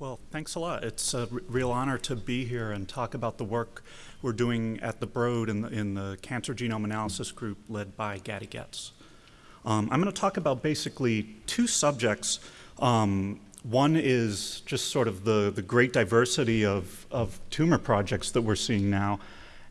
Well, thanks a lot. It's a real honor to be here and talk about the work we're doing at the Broad in the, in the Cancer Genome Analysis Group led by Gadi Getz. Um, I'm going to talk about basically two subjects. Um, one is just sort of the, the great diversity of, of tumor projects that we're seeing now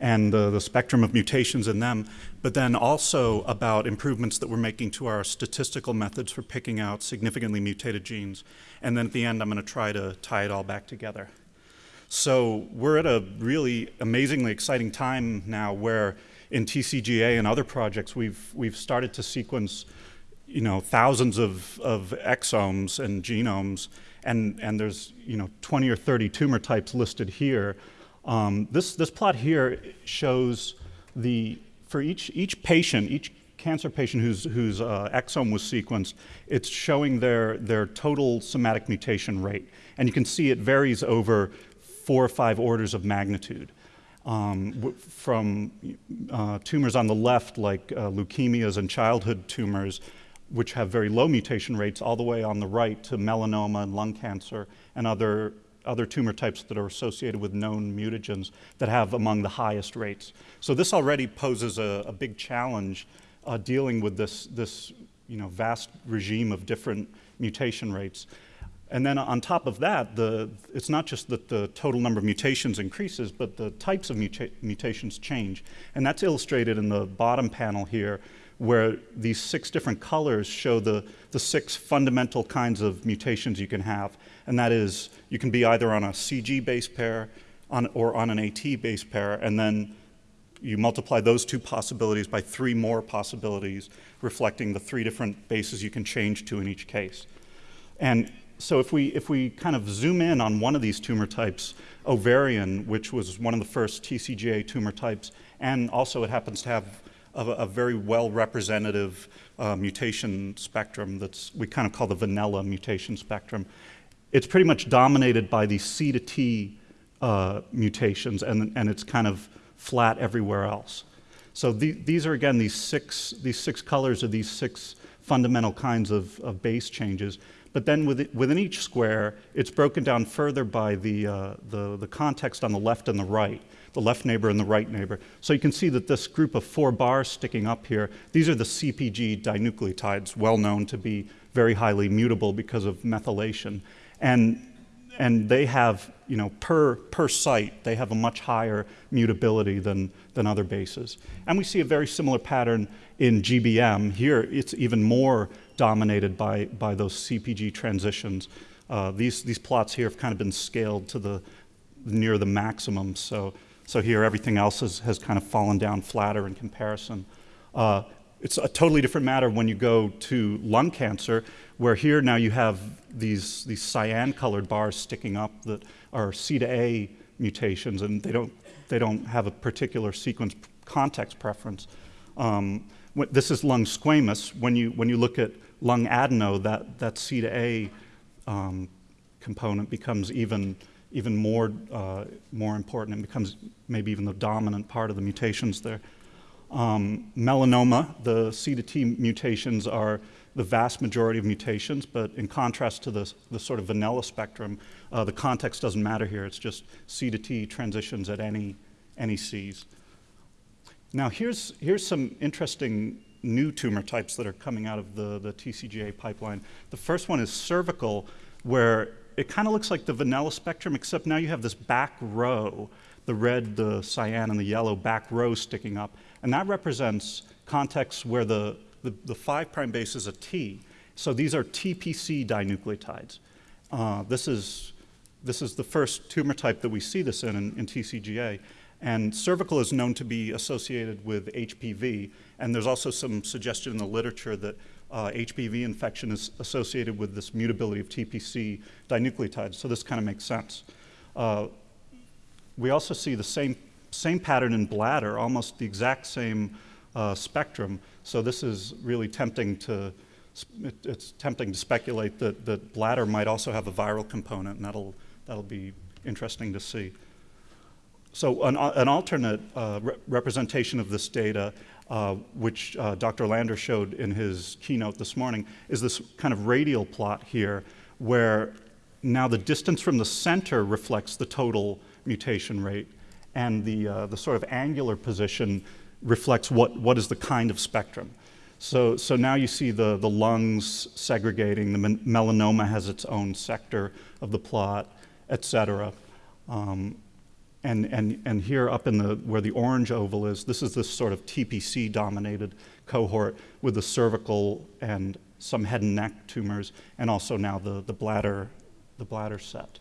and the, the spectrum of mutations in them, but then also about improvements that we're making to our statistical methods for picking out significantly mutated genes. And then at the end, I'm going to try to tie it all back together. So we're at a really amazingly exciting time now where in TCGA and other projects, we've, we've started to sequence you know, thousands of, of exomes and genomes, and, and there's you know, 20 or 30 tumor types listed here um, this, this plot here shows the, for each, each patient, each cancer patient whose, whose uh, exome was sequenced, it's showing their, their total somatic mutation rate. And you can see it varies over four or five orders of magnitude. Um, from uh, tumors on the left, like uh, leukemias and childhood tumors, which have very low mutation rates, all the way on the right to melanoma and lung cancer and other other tumor types that are associated with known mutagens that have among the highest rates. So this already poses a, a big challenge uh, dealing with this, this you know, vast regime of different mutation rates. And then on top of that, the, it's not just that the total number of mutations increases, but the types of muta mutations change. And that's illustrated in the bottom panel here, where these six different colors show the, the six fundamental kinds of mutations you can have. And that is, you can be either on a CG base pair on, or on an AT base pair, and then you multiply those two possibilities by three more possibilities, reflecting the three different bases you can change to in each case. And so if we, if we kind of zoom in on one of these tumor types, ovarian, which was one of the first TCGA tumor types, and also it happens to have a, a very well representative uh, mutation spectrum that's we kind of call the vanilla mutation spectrum. It's pretty much dominated by these C to T uh, mutations and, and it's kind of flat everywhere else. So the, these are again these six, these six colors of these six fundamental kinds of, of base changes. But then within each square, it's broken down further by the, uh, the, the context on the left and the right the left neighbor and the right neighbor. So you can see that this group of four bars sticking up here, these are the CPG dinucleotides, well known to be very highly mutable because of methylation. And, and they have, you know, per, per site, they have a much higher mutability than, than other bases. And we see a very similar pattern in GBM. Here, it's even more dominated by, by those CPG transitions. Uh, these, these plots here have kind of been scaled to the near the maximum. So so here everything else has, has kind of fallen down flatter in comparison. Uh, it's a totally different matter when you go to lung cancer, where here now you have these, these cyan-colored bars sticking up that are C to A mutations, and they don't, they don't have a particular sequence context preference. Um, this is lung squamous. When you, when you look at lung adeno, that, that C to A um, component becomes even even more, uh, more important and becomes maybe even the dominant part of the mutations there. Um, melanoma, the C to T mutations are the vast majority of mutations, but in contrast to the, the sort of vanilla spectrum, uh, the context doesn't matter here. It's just C to T transitions at any, any Cs. Now here's, here's some interesting new tumor types that are coming out of the, the TCGA pipeline. The first one is cervical, where it kind of looks like the vanilla spectrum, except now you have this back row, the red, the cyan, and the yellow back row sticking up. And that represents contexts where the, the, the 5' base is a T. So these are TPC dinucleotides. Uh, this, is, this is the first tumor type that we see this in, in, in TCGA. And cervical is known to be associated with HPV. And there's also some suggestion in the literature that uh, HPV infection is associated with this mutability of TPC dinucleotides, so this kind of makes sense. Uh, we also see the same, same pattern in bladder, almost the exact same uh, spectrum, so this is really tempting to, it's tempting to speculate that, that bladder might also have a viral component, and that'll, that'll be interesting to see. So an, an alternate uh, re representation of this data uh, which uh, Dr. Lander showed in his keynote this morning, is this kind of radial plot here where now the distance from the center reflects the total mutation rate, and the, uh, the sort of angular position reflects what, what is the kind of spectrum. So, so now you see the, the lungs segregating, the melanoma has its own sector of the plot, et cetera. Um, and, and, and here up in the, where the orange oval is, this is this sort of TPC dominated cohort with the cervical and some head and neck tumors, and also now the, the, bladder, the bladder set.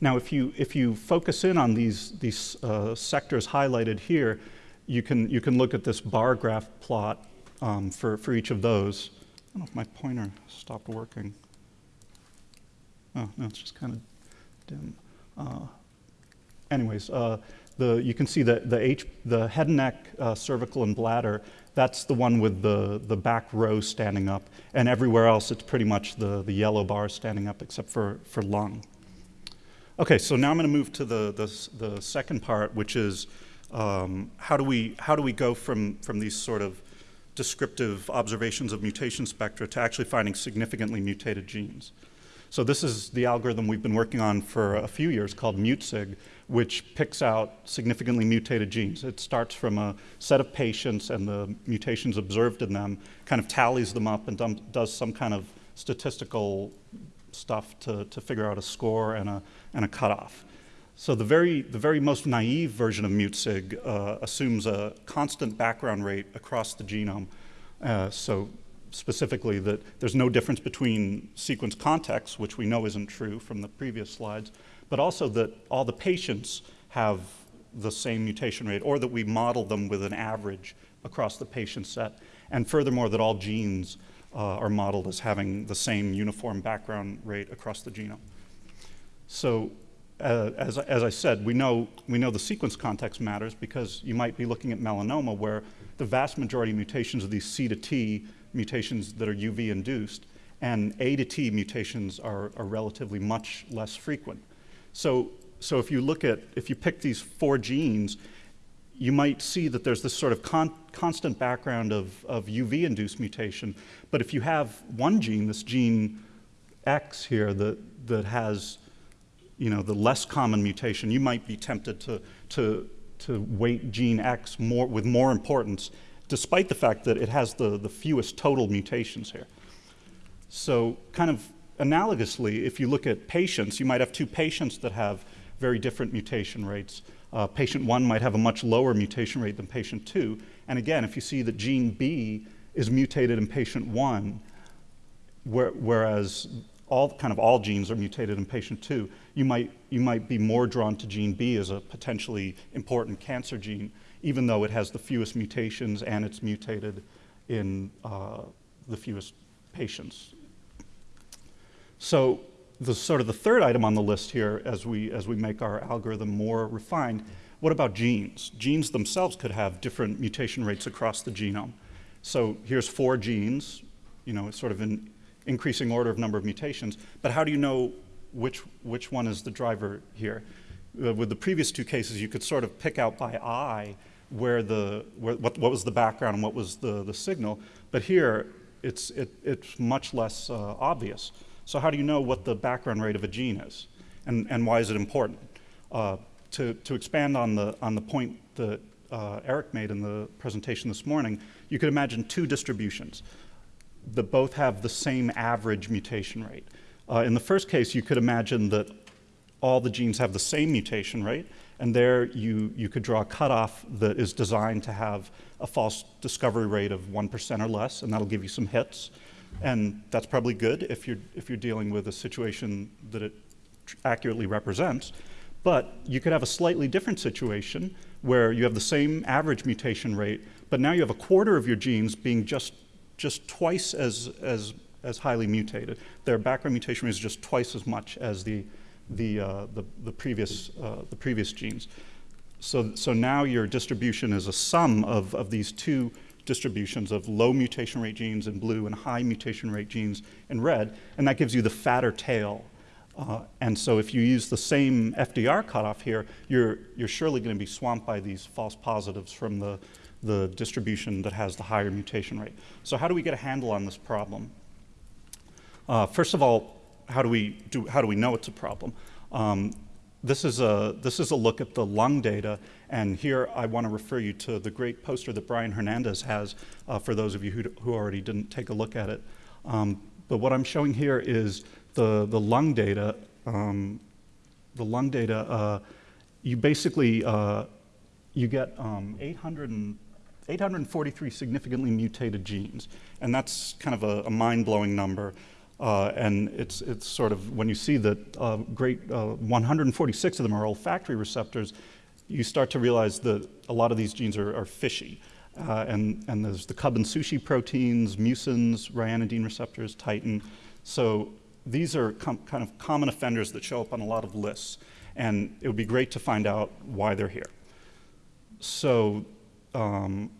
Now, if you, if you focus in on these, these uh, sectors highlighted here, you can, you can look at this bar graph plot um, for, for each of those. I don't know if my pointer stopped working. Oh, no, it's just kind of dim. Uh, anyways, uh, the, you can see that the, H, the head and neck, uh, cervical, and bladder, that's the one with the, the back row standing up. And everywhere else, it's pretty much the, the yellow bar standing up except for, for lung. Okay, so now I'm going to move to the, the, the second part, which is um, how, do we, how do we go from, from these sort of descriptive observations of mutation spectra to actually finding significantly mutated genes? So this is the algorithm we've been working on for a few years called MutSig, which picks out significantly mutated genes. It starts from a set of patients and the mutations observed in them, kind of tallies them up and does some kind of statistical stuff to, to figure out a score and a, and a cutoff. So the very, the very most naive version of MutSig uh, assumes a constant background rate across the genome. Uh, so specifically that there's no difference between sequence contexts, which we know isn't true from the previous slides, but also that all the patients have the same mutation rate or that we model them with an average across the patient set. And furthermore, that all genes uh, are modeled as having the same uniform background rate across the genome. So uh, as, as I said, we know, we know the sequence context matters because you might be looking at melanoma where the vast majority of mutations are these C to T mutations that are UV induced, and A to T mutations are, are relatively much less frequent. So, so if you look at, if you pick these four genes, you might see that there's this sort of con constant background of, of UV-induced mutation. But if you have one gene, this gene X here, that, that has you know, the less common mutation, you might be tempted to, to, to weight gene X more, with more importance despite the fact that it has the, the fewest total mutations here. So kind of analogously, if you look at patients, you might have two patients that have very different mutation rates. Uh, patient one might have a much lower mutation rate than patient two. And again, if you see that gene B is mutated in patient one, where, whereas all kind of all genes are mutated in patient two, you might, you might be more drawn to gene B as a potentially important cancer gene even though it has the fewest mutations and it's mutated in uh, the fewest patients. So the sort of the third item on the list here as we, as we make our algorithm more refined, what about genes? Genes themselves could have different mutation rates across the genome. So here's four genes, you know, sort of in increasing order of number of mutations, but how do you know which, which one is the driver here? Uh, with the previous two cases, you could sort of pick out by eye where the, where, what, what was the background and what was the, the signal. But here, it's, it, it's much less uh, obvious. So how do you know what the background rate of a gene is? And, and why is it important? Uh, to, to expand on the, on the point that uh, Eric made in the presentation this morning, you could imagine two distributions that both have the same average mutation rate. Uh, in the first case, you could imagine that all the genes have the same mutation rate, and there you, you could draw a cutoff that is designed to have a false discovery rate of 1% or less, and that'll give you some hits. And that's probably good if you're, if you're dealing with a situation that it accurately represents. But you could have a slightly different situation where you have the same average mutation rate, but now you have a quarter of your genes being just, just twice as, as, as highly mutated. Their background mutation rate is just twice as much as the the, uh, the, the, previous, uh, the previous genes. So, so now your distribution is a sum of, of these two distributions of low mutation rate genes in blue and high mutation rate genes in red, and that gives you the fatter tail. Uh, and so if you use the same FDR cutoff here, you're, you're surely going to be swamped by these false positives from the, the distribution that has the higher mutation rate. So how do we get a handle on this problem? Uh, first of all, how do we do? How do we know it's a problem? Um, this is a this is a look at the lung data, and here I want to refer you to the great poster that Brian Hernandez has uh, for those of you who, who already didn't take a look at it. Um, but what I'm showing here is the the lung data. Um, the lung data. Uh, you basically uh, you get um, 800 and 843 significantly mutated genes, and that's kind of a, a mind-blowing number. Uh, and it's, it's sort of, when you see that uh, great, uh, 146 of them are olfactory receptors, you start to realize that a lot of these genes are, are fishy. Uh, and, and there's the cub and sushi proteins, mucins, ryanodine receptors, titin. So these are kind of common offenders that show up on a lot of lists. And it would be great to find out why they're here. So um,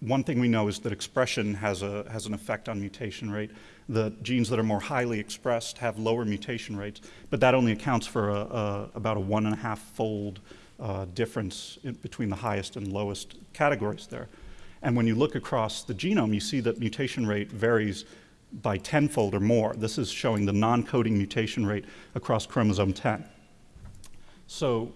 one thing we know is that expression has, a, has an effect on mutation rate. The genes that are more highly expressed have lower mutation rates, but that only accounts for a, a, about a one and a half fold uh, difference in, between the highest and lowest categories there. And when you look across the genome, you see that mutation rate varies by tenfold or more. This is showing the non-coding mutation rate across chromosome 10. So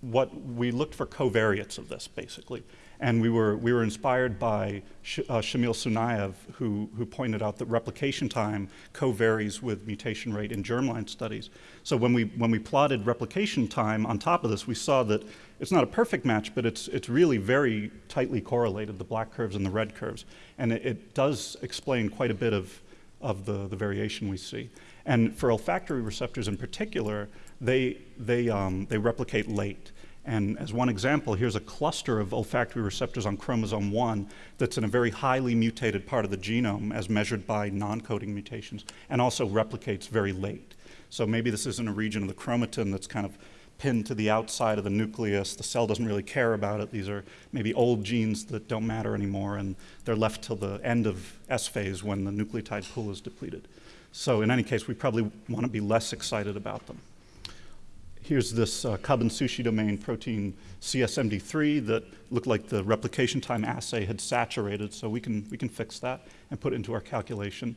what we looked for covariates of this, basically. And we were, we were inspired by Sh uh, Shamil Sunyaev, who, who pointed out that replication time co-varies with mutation rate in germline studies. So when we, when we plotted replication time on top of this, we saw that it's not a perfect match, but it's, it's really very tightly correlated, the black curves and the red curves. And it, it does explain quite a bit of, of the, the variation we see. And for olfactory receptors in particular, they, they, um, they replicate late. And as one example, here's a cluster of olfactory receptors on chromosome 1 that's in a very highly mutated part of the genome as measured by non-coding mutations and also replicates very late. So maybe this isn't a region of the chromatin that's kind of pinned to the outside of the nucleus. The cell doesn't really care about it. These are maybe old genes that don't matter anymore and they're left till the end of S phase when the nucleotide pool is depleted. So in any case, we probably want to be less excited about them here's this uh, CUB and Sushi domain protein CSMD3 that looked like the replication time assay had saturated, so we can, we can fix that and put it into our calculation.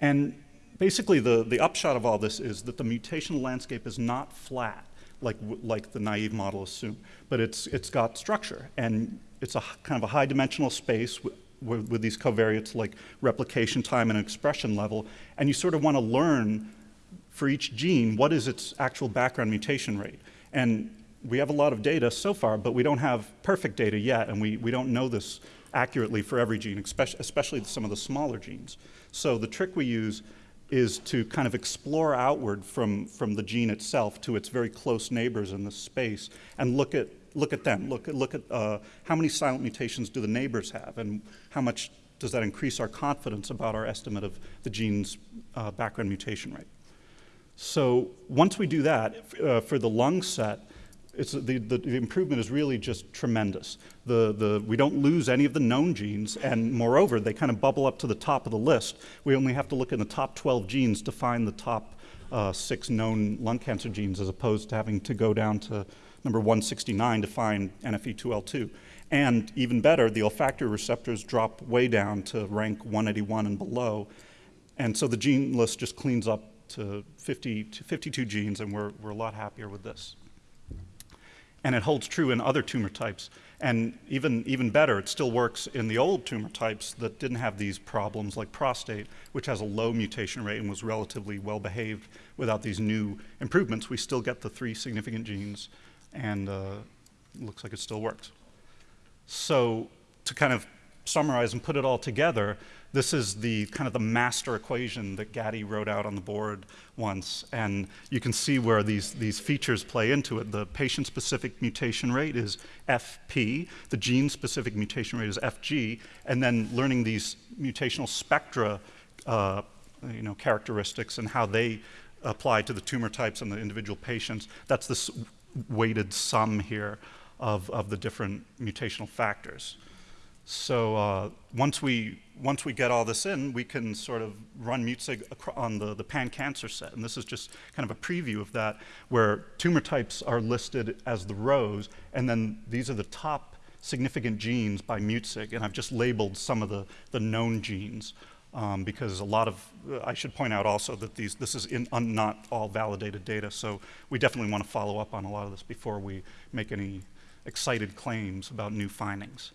And basically the, the upshot of all this is that the mutational landscape is not flat like, like the naive model assumed, but it's, it's got structure and it's a kind of a high dimensional space with, with these covariates like replication time and expression level, and you sort of want to learn for each gene, what is its actual background mutation rate? And we have a lot of data so far, but we don't have perfect data yet, and we, we don't know this accurately for every gene, especially, especially some of the smaller genes. So the trick we use is to kind of explore outward from, from the gene itself to its very close neighbors in the space and look at, look at them, look at, look at uh, how many silent mutations do the neighbors have and how much does that increase our confidence about our estimate of the gene's uh, background mutation rate. So once we do that, uh, for the lung set, the, the, improvement is really just tremendous. The, the, we don't lose any of the known genes, and moreover, they kind of bubble up to the top of the list. We only have to look in the top 12 genes to find the top uh, six known lung cancer genes, as opposed to having to go down to number 169 to find NFE2L2. And even better, the olfactory receptors drop way down to rank 181 and below. And so the gene list just cleans up to, 50, to 52 genes, and we're, we're a lot happier with this. And it holds true in other tumor types. And even, even better, it still works in the old tumor types that didn't have these problems, like prostate, which has a low mutation rate and was relatively well behaved without these new improvements. We still get the three significant genes, and uh, looks like it still works. So to kind of summarize and put it all together, this is the kind of the master equation that Gady wrote out on the board once. And you can see where these, these features play into it. The patient-specific mutation rate is FP, the gene-specific mutation rate is FG, and then learning these mutational spectra uh, you know, characteristics and how they apply to the tumor types and the individual patients. That's this weighted sum here of, of the different mutational factors. So uh, once we once we get all this in, we can sort of run MUTSIG on the, the pan-cancer set. And this is just kind of a preview of that, where tumor types are listed as the rows, and then these are the top significant genes by MUTSIG, and I've just labeled some of the, the known genes. um, because a lot of, uh, I should point out also that these, this is in, un, not all validated data, so we definitely want to follow up on a lot of this before we make any excited claims about new findings.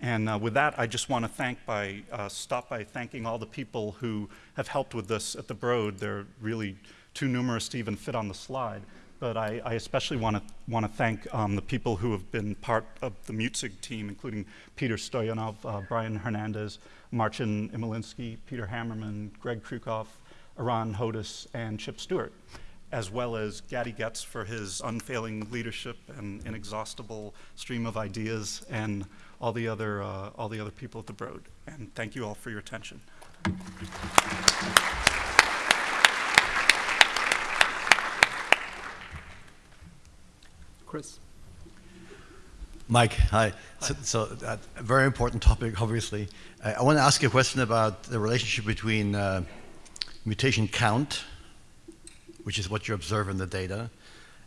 And uh, with that, I just want to thank by, uh, stop by thanking all the people who have helped with this at the Broad. They're really too numerous to even fit on the slide. But I, I especially want to want to thank um, the people who have been part of the MutSig team, including Petar Stojanov, uh, Brian Hernandez, Marcin Imielinski, Peter Hammerman, Greg Kryukov, Eran Hodis, and Chip Stewart, as well as Gady Getz for his unfailing leadership and inexhaustible stream of ideas, and all the other uh, all the other people at the Broad. And thank you all for your attention. Chris. Mike, hi. So, so uh, a very important topic, obviously. Uh, I want to ask you a question about the relationship between uh, mutation count, which is what you observe in the data,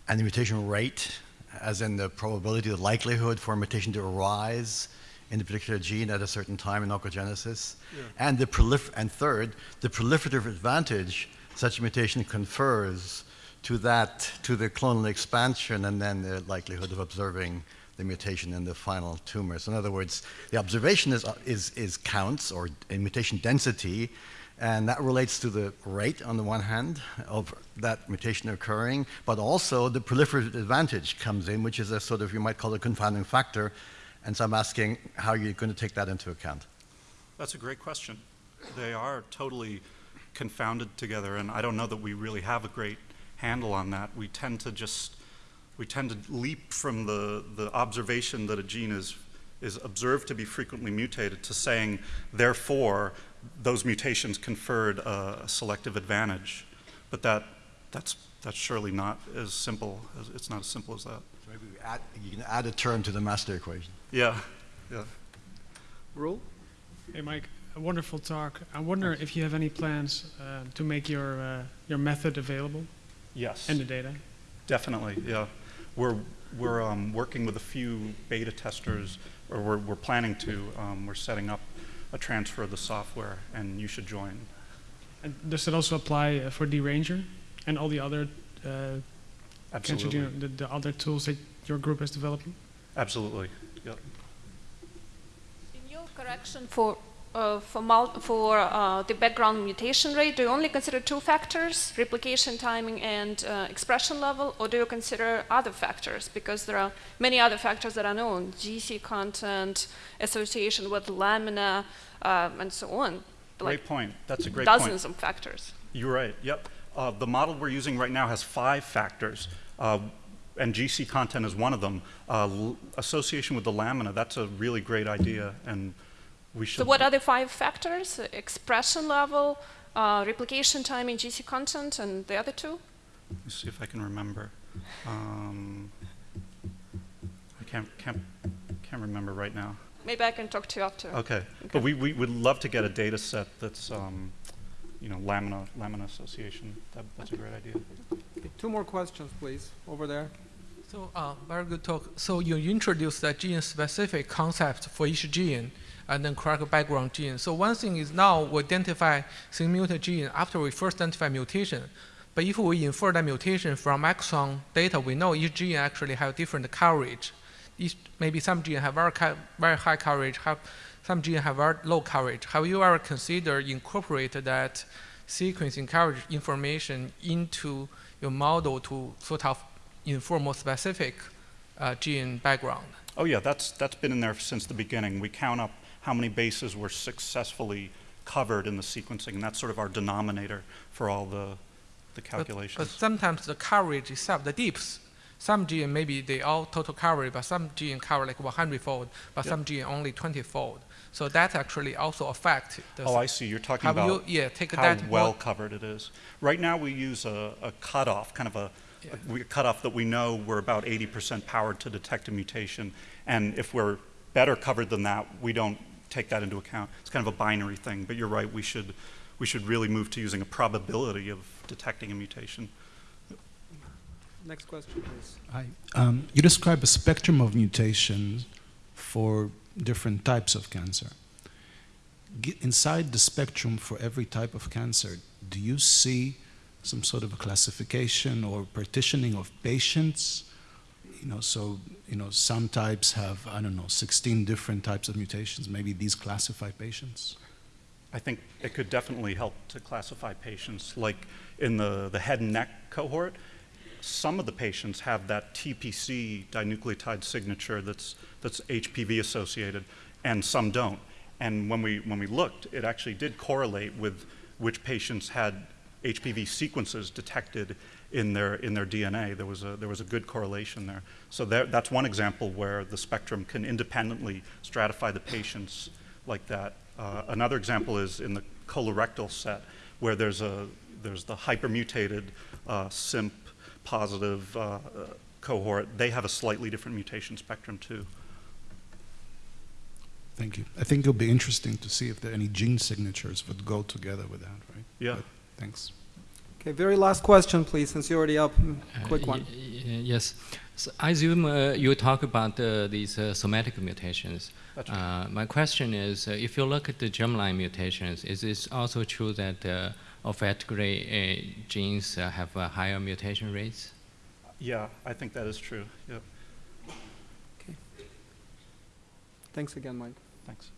and the mutation rate, as in the probability, the likelihood for a mutation to arise in a particular gene at a certain time in oncogenesis, yeah. and the prolif and third, the proliferative advantage such a mutation confers to that, to the clonal expansion, and then the likelihood of observing the mutation in the final tumor. So in other words, the observation is, is, is counts or mutation density, and that relates to the rate on the one hand of that mutation occurring, but also the proliferative advantage comes in, which is a sort of, you might call it a confounding factor. And so I'm asking how are you're going to take that into account. That's a great question. They are totally confounded together, and I don't know that we really have a great handle on that. We tend to just we tend to leap from the, the observation that a gene is, is observed to be frequently mutated to saying, therefore, those mutations conferred a, a selective advantage. But that, that's, that's surely not as simple, as, it's not as simple as that. So maybe add, you can add a term to the master equation. Yeah, yeah. Rule? Hey, Mike, a wonderful talk. I wonder Thanks. if you have any plans uh, to make your, uh, your method available? Yes. And the data? Definitely, yeah. We're, we're um, working with a few beta testers, or we're, we're planning to. Um, we're setting up a transfer of the software, and you should join. And does it also apply uh, for dRanger and all the other uh, Absolutely. the, the other tools that your group is developing? Absolutely. Yep. In your correction for uh, for, for uh, the background mutation rate, do you only consider two factors, replication timing and uh, expression level, or do you consider other factors? Because there are many other factors that are known, GC content, association with lamina, uh, and so on. Great like point. That's a great dozens point. of factors. You're right, yep. Uh, the model we're using right now has five factors uh, and GC content is one of them. Uh, association with the lamina, that's a really great idea, and we should. So what are the five factors? Expression level, uh, replication time in GC content, and the other two? Let's see if I can remember. Um, I can't, can't, can't remember right now. Maybe I can talk to you after. Okay. okay. But we, we would love to get a data set that's, um, you know, lamina, lamina association. That, that's a great idea. Okay, two more questions, please, over there. So, uh, very good talk. So you introduced the gene-specific concept for each gene and then correct background gene. So one thing is now we identify single mutant gene after we first identify mutation. But if we infer that mutation from exon data, we know each gene actually have different coverage. Each, maybe some gene have very, very high coverage, have, some gene have very low coverage. Have you ever considered incorporate that sequencing coverage information into your model to sort of inform more specific uh, gene background? Oh yeah, that's, that's been in there since the beginning. We count up how many bases were successfully covered in the sequencing, and that's sort of our denominator for all the, the calculations. But, but sometimes the coverage itself, the dips, some gene maybe they all total coverage, but some gene cover like 100 fold, but yep. some gene only 20 fold. So that actually also affect. oh, I see. You're talking about you, yeah, take how that well covered it is. Right now, we use a, a cutoff, kind of a, yeah. a cutoff that we know we're about 80% powered to detect a mutation, and if we're better covered than that, we don't take that into account. It's kind of a binary thing, but you're right, we should, we should really move to using a probability of detecting a mutation. Next question, please. Hi. Um, you describe a spectrum of mutations for different types of cancer. Ge- Inside the spectrum for every type of cancer, do you see some sort of a classification or partitioning of patients? You know, so, you know, some types have, I don't know, 16 different types of mutations. Maybe these classify patients? I think it could definitely help to classify patients. Like in the, the head and neck cohort, some of the patients have that TPC dinucleotide signature that's, that's HPV associated, and some don't. And when we, when we looked, it actually did correlate with which patients had HPV sequences detected in their, in their DNA. There was a, there was a good correlation there. So there, that's one example where the spectrum can independently stratify the patients like that. Uh, another example is in the colorectal set, where there's, a, there's the hypermutated uh, CIMP positive uh, uh, cohort. They have a slightly different mutation spectrum too. Thank you. I think it'll be interesting to see if there are any gene signatures would go together with that, right? Yeah. But thanks. Okay, very last question, please, since you're already up. Uh, Quick one. y- Yes. So I assume uh, you talk about uh, these uh, somatic mutations. Right. Uh, my question is, uh, if you look at the germline mutations, is it also true that uh, olfactory uh, genes uh, have uh, higher mutation rates? Yeah, I think that is true. Yep. Thanks again, Mike. Thanks.